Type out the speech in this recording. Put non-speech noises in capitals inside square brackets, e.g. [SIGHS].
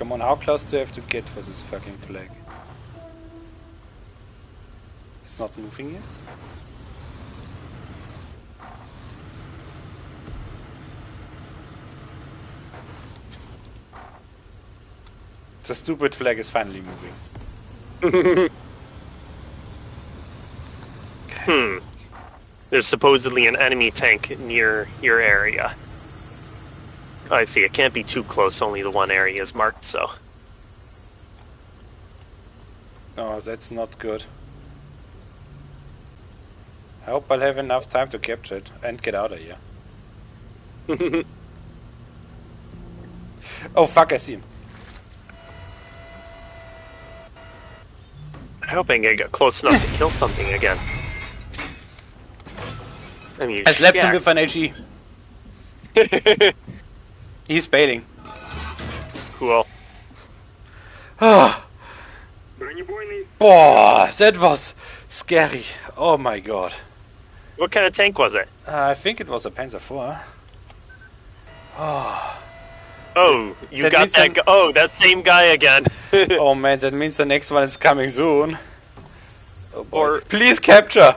Come on, how close do I have to get for this fucking flag? It's not moving yet? The stupid flag is finally moving. [LAUGHS] Hmm. There's supposedly an enemy tank near your area. Oh, I see. It can't be too close. Only the one area is marked, so. Oh, that's not good. I hope I'll have enough time to capture it and get out of here. [LAUGHS] oh fuck, I see him. I hope I get close enough to kill something again. I mean, I slapped him with an HE. [LAUGHS] He's baiting. Cool. Oh, [SIGHS] boah, that was scary. Oh my god. What kind of tank was it? Uh, I think it was a Panzer IV. Oh, Oh, you That got that. I'm- Oh, that same guy again. [LAUGHS] oh man, that means the next one is coming soon. Oh. Or- Please capture!